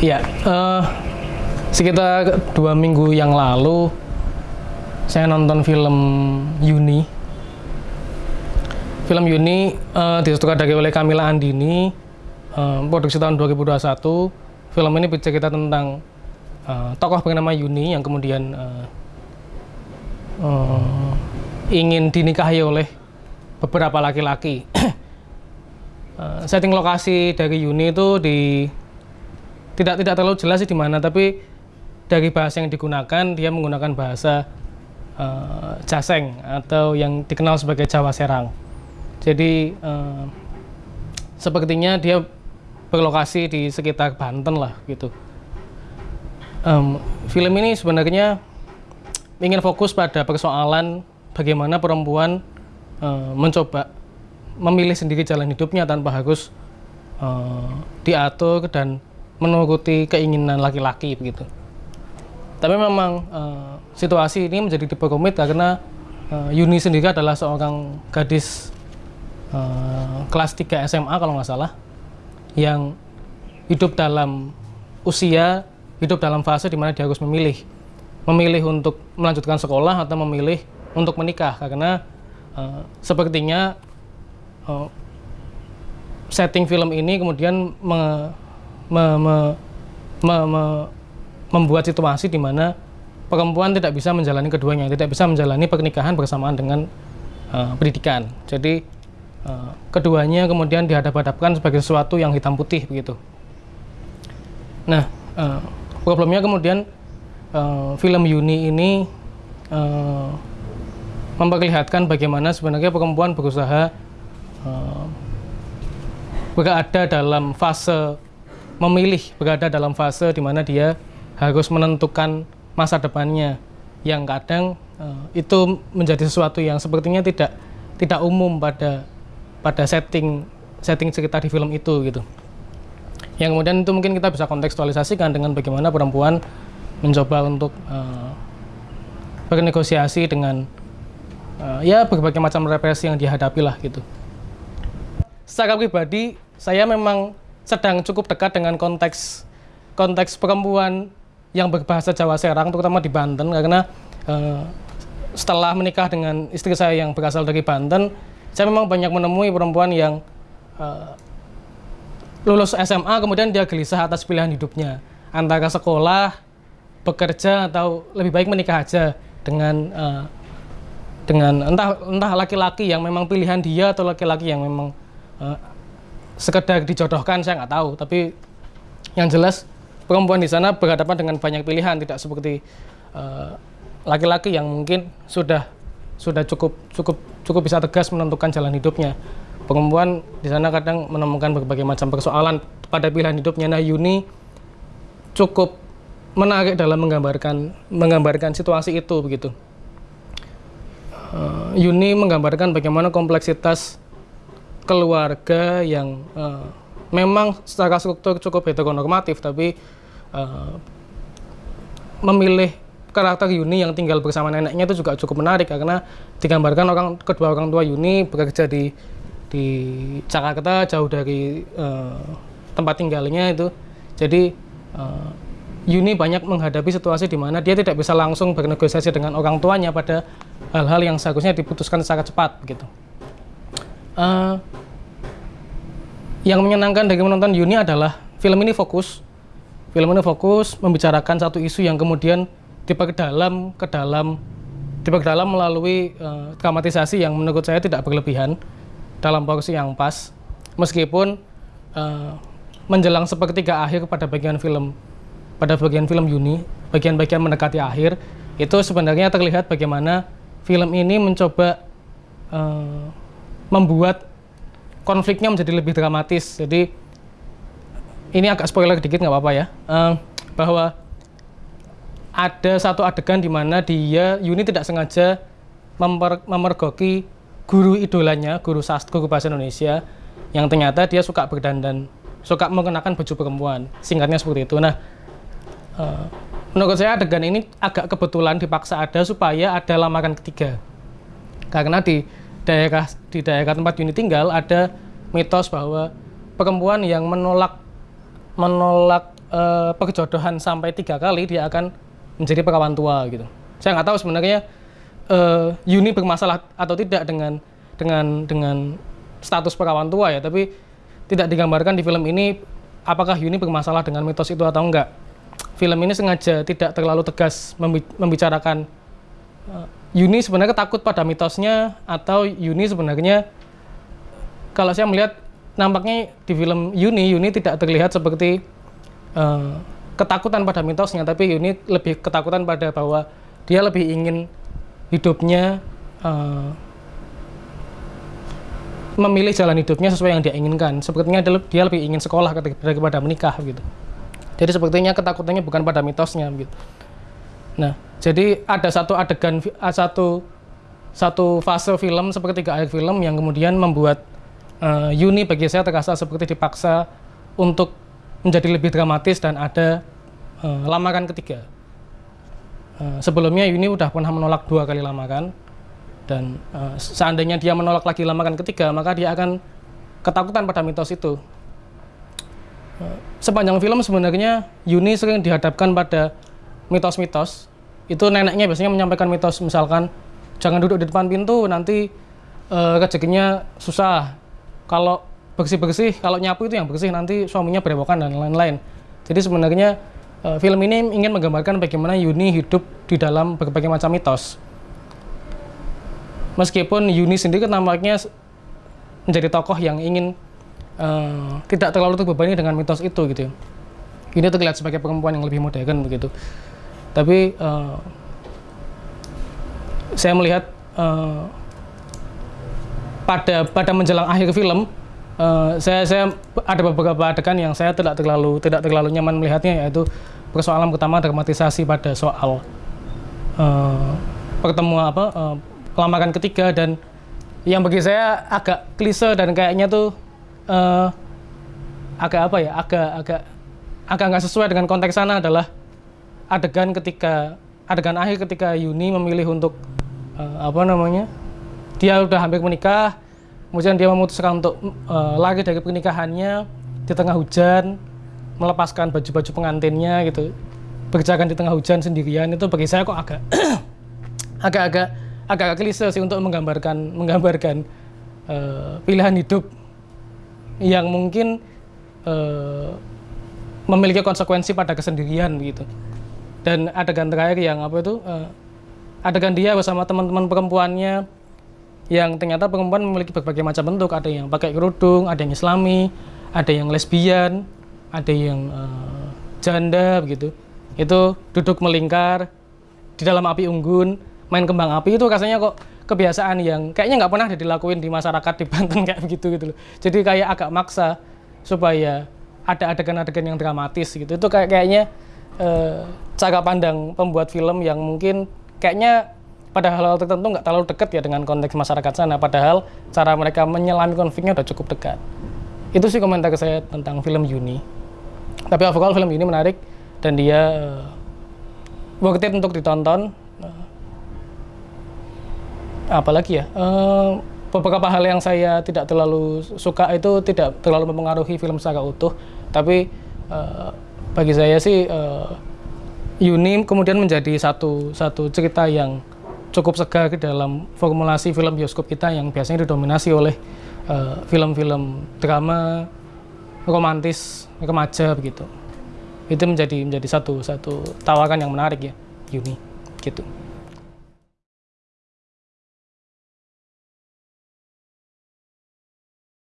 Ya, eh, sekitar dua minggu yang lalu saya nonton film Yuni. Film Yuni eh, disutradari oleh Kamila Andini, eh, produksi tahun 2021. Film ini bercerita tentang eh, tokoh bernama Yuni yang kemudian eh, eh, ingin dinikahi oleh beberapa laki-laki. Eh, setting lokasi dari Yuni itu di tidak tidak terlalu jelas sih di mana, tapi dari bahasa yang digunakan dia menggunakan bahasa eh, Jaseng atau yang dikenal sebagai Jawa Serang. Jadi eh, sepertinya dia berlokasi di sekitar Banten lah gitu. Em, film ini sebenarnya ingin fokus pada persoalan bagaimana perempuan eh, mencoba memilih sendiri jalan hidupnya tanpa harus eh, diatur dan menuruti keinginan laki-laki begitu. Tapi memang eh, situasi ini menjadi diperumit karena eh, Yuni sendiri adalah seorang gadis eh, kelas 3 SMA kalau nggak salah yang hidup dalam usia hidup dalam fase di mana dia harus memilih memilih untuk melanjutkan sekolah atau memilih untuk menikah karena eh, sepertinya eh, setting film ini kemudian me- me- me- me- membuat situasi di mana perempuan tidak bisa menjalani keduanya, tidak bisa menjalani pernikahan bersamaan dengan eh, pendidikan. Jadi eh, keduanya kemudian dihadap-hadapkan sebagai sesuatu yang hitam putih begitu. Nah, eh, problemnya kemudian eh, film Yuni ini eh, memperlihatkan bagaimana sebenarnya perempuan berusaha eh, berada dalam fase memilih, berada dalam fase di mana dia harus menentukan masa depannya yang kadang eh, itu menjadi sesuatu yang sepertinya tidak tidak umum pada pada setting setting cerita di film itu gitu. Yang kemudian itu mungkin kita bisa kontekstualisasikan dengan bagaimana perempuan mencoba untuk eh, bernegosiasi dengan eh, ya berbagai macam represi yang dihadapi lah gitu. Secara pribadi saya memang sedang cukup dekat dengan konteks konteks perempuan yang berbahasa Jawa Serang terutama di Banten karena eh, setelah menikah dengan istri saya yang berasal dari Banten saya memang banyak menemui perempuan yang eh, lulus SMA kemudian dia gelisah atas pilihan hidupnya. Antara sekolah, bekerja atau lebih baik menikah aja dengan eh, dengan entah entah laki-laki yang memang pilihan dia atau laki-laki yang memang sekedar dijodohkan saya nggak tahu. Tapi yang jelas perempuan di sana berhadapan dengan banyak pilihan tidak seperti eh, laki-laki yang mungkin sudah sudah cukup cukup cukup bisa tegas menentukan jalan hidupnya. Perempuan di sana kadang menemukan berbagai macam persoalan pada pilihan hidupnya. Nah Yuni cukup menarik dalam menggambarkan menggambarkan situasi itu begitu. Eh, Yuni menggambarkan bagaimana kompleksitas keluarga yang eh, memang secara struktur cukup heteronormatif tapi eh, memilih karakter Yuni yang tinggal bersama neneknya itu juga cukup menarik karena digambarkan orang kedua orang tua Yuni bekerja di di Jakarta jauh dari eh, tempat tinggalnya itu jadi eh, Yuni banyak menghadapi situasi di mana dia tidak bisa langsung bernegosiasi dengan orang tuanya pada hal-hal yang seharusnya diputuskan secara cepat begitu. Eh, yang menyenangkan dari menonton Yuni adalah film ini fokus. Film ini fokus membicarakan satu isu yang kemudian diperdalam ke dalam diperdalam melalui eh, dramatisasi yang menurut saya tidak berlebihan dalam porsi yang pas. Meskipun eh, menjelang sepertiga akhir pada bagian film pada bagian film Yuni bagian-bagian mendekati akhir itu sebenarnya terlihat bagaimana film ini mencoba eh, membuat konfliknya menjadi lebih dramatis jadi ini agak spoiler dikit nggak apa-apa ya Eh, bahwa ada satu adegan di mana dia Yuni tidak sengaja memper- memergoki guru idolanya, guru sastra, guru bahasa Indonesia yang ternyata dia suka berdandan, suka mengenakan baju perempuan. Singkatnya seperti itu. Nah, eh, menurut saya adegan ini agak kebetulan dipaksa ada supaya ada lamaran ketiga. Karena di daerah di daerah tempat Yuni tinggal ada mitos bahwa perempuan yang menolak menolak eh, perjodohan sampai tiga kali dia akan menjadi perawan tua gitu. Saya nggak tahu sebenarnya eh, Yuni bermasalah atau tidak dengan dengan dengan status perawan tua ya, tapi tidak digambarkan di film ini apakah Yuni bermasalah dengan mitos itu atau enggak. Film ini sengaja tidak terlalu tegas membi- membicarakan Yuni sebenarnya takut pada mitosnya atau Yuni sebenarnya kalau saya melihat nampaknya di film Yuni Yuni tidak terlihat seperti eh, ketakutan pada mitosnya tapi Yuni lebih ketakutan pada bahwa dia lebih ingin hidupnya eh, memilih jalan hidupnya sesuai yang dia inginkan. Sepertinya dia lebih ingin sekolah daripada menikah gitu. Jadi sepertinya ketakutannya bukan pada mitosnya gitu. Nah, jadi ada satu adegan ah, satu satu fase film seperti tiga akhir film yang kemudian membuat eh, Yuni bagi saya terasa seperti dipaksa untuk menjadi lebih dramatis dan ada eh, lamaran ketiga. Eh, sebelumnya Yuni udah pernah menolak dua kali lamaran dan eh, seandainya dia menolak lagi lamaran ketiga maka dia akan ketakutan pada mitos itu. Eh, sepanjang film sebenarnya Yuni sering dihadapkan pada mitos-mitos. Itu neneknya biasanya menyampaikan mitos misalkan jangan duduk di depan pintu nanti eh, rezekinya susah. Kalau bersih-bersih, kalau nyapu itu yang bersih nanti suaminya berewokan dan lain-lain. Jadi sebenarnya eh, film ini ingin menggambarkan bagaimana Yuni hidup di dalam berbagai macam mitos. Meskipun Yuni sendiri nampaknya menjadi tokoh yang ingin eh, tidak terlalu terbebani dengan mitos itu gitu. ya. Ini terlihat sebagai perempuan yang lebih modern begitu. Tapi eh, saya melihat eh, pada pada menjelang akhir film eh, saya saya ada beberapa adegan yang saya tidak terlalu tidak terlalu nyaman melihatnya yaitu persoalan pertama dramatisasi pada soal eh, pertemuan apa eh, lamaran ketiga dan yang bagi saya agak klise dan kayaknya tuh eh, agak apa ya agak agak agak nggak sesuai dengan konteks sana adalah adegan ketika adegan akhir ketika Yuni memilih untuk eh, apa namanya dia udah hampir menikah kemudian dia memutuskan untuk eh, lari dari pernikahannya di tengah hujan melepaskan baju-baju pengantinnya gitu berjalan di tengah hujan sendirian itu bagi saya kok agak agak-agak agak klise sih untuk menggambarkan menggambarkan eh, pilihan hidup yang mungkin eh, memiliki konsekuensi pada kesendirian gitu dan adegan terakhir yang apa itu eh, adegan dia bersama teman-teman perempuannya yang ternyata perempuan memiliki berbagai macam bentuk. Ada yang pakai kerudung ada yang islami ada yang lesbian ada yang eh, janda begitu. Itu duduk melingkar di dalam api unggun main kembang api. Itu rasanya kok kebiasaan yang kayaknya nggak pernah dilakuin di masyarakat di Banten kayak begitu gitu loh. Jadi kayak agak maksa supaya ada adegan-adegan yang dramatis gitu. Itu kayak kayaknya eh, cara pandang pembuat film yang mungkin kayaknya pada hal-hal tertentu nggak terlalu dekat ya dengan konteks masyarakat sana. Padahal cara mereka menyelami konfliknya udah cukup dekat. Itu sih komentar saya tentang film Yuni. Tapi overall film ini menarik dan dia eh, worth it untuk ditonton. Eh, apalagi ya? Eh, beberapa hal yang saya tidak terlalu suka itu tidak terlalu mempengaruhi film secara utuh. Tapi bagi saya sih eh, Yuni kemudian menjadi satu satu cerita yang cukup segar dalam formulasi film bioskop kita yang biasanya didominasi oleh eh, film-film drama romantis remaja begitu. Itu menjadi menjadi satu satu tawaran yang menarik ya Yuni gitu